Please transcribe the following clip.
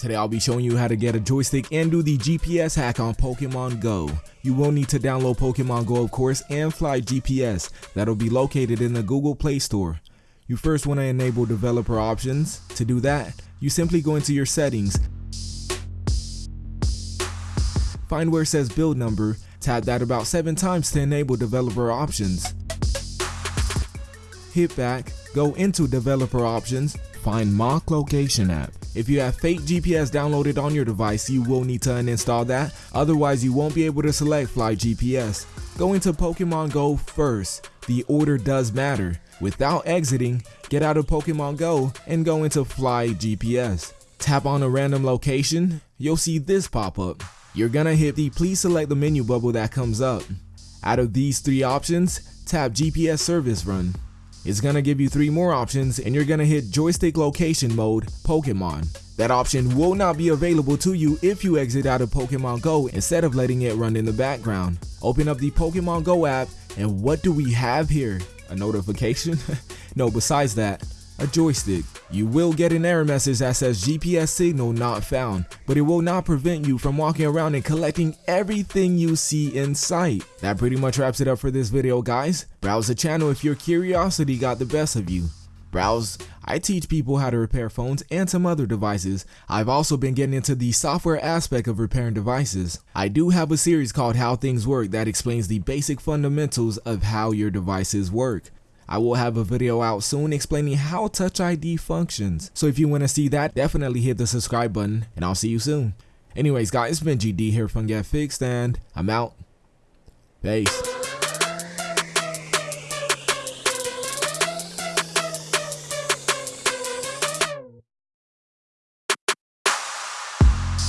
Today I'll be showing you how to get a joystick and do the GPS hack on Pokemon Go. You will need to download Pokemon Go of course and Fly GPS that'll be located in the Google Play Store. You first want to enable developer options. To do that, you simply go into your settings, find where it says build number, tap that about 7 times to enable developer options. Hit back, go into developer options, find mock location app. If you have fake GPS downloaded on your device, you will need to uninstall that, otherwise you won't be able to select Fly GPS. Go into Pokemon Go first, the order does matter. Without exiting, get out of Pokemon Go and go into Fly GPS. Tap on a random location, you'll see this pop up. You're gonna hit the please select the menu bubble that comes up. Out of these three options, tap GPS service run. It's gonna give you three more options and you're gonna hit joystick location mode Pokemon. That option will not be available to you if you exit out of Pokemon Go instead of letting it run in the background. Open up the Pokemon Go app and what do we have here? A notification? no, besides that, a joystick. You will get an error message that says GPS signal not found, but it will not prevent you from walking around and collecting everything you see in sight. That pretty much wraps it up for this video guys. Browse the channel if your curiosity got the best of you. Browse, I teach people how to repair phones and some other devices. I've also been getting into the software aspect of repairing devices. I do have a series called How Things Work that explains the basic fundamentals of how your devices work. I will have a video out soon explaining how Touch ID functions. So if you want to see that, definitely hit the subscribe button and I'll see you soon. Anyways guys, it's been GD here from Get Fixed and I'm out. Peace.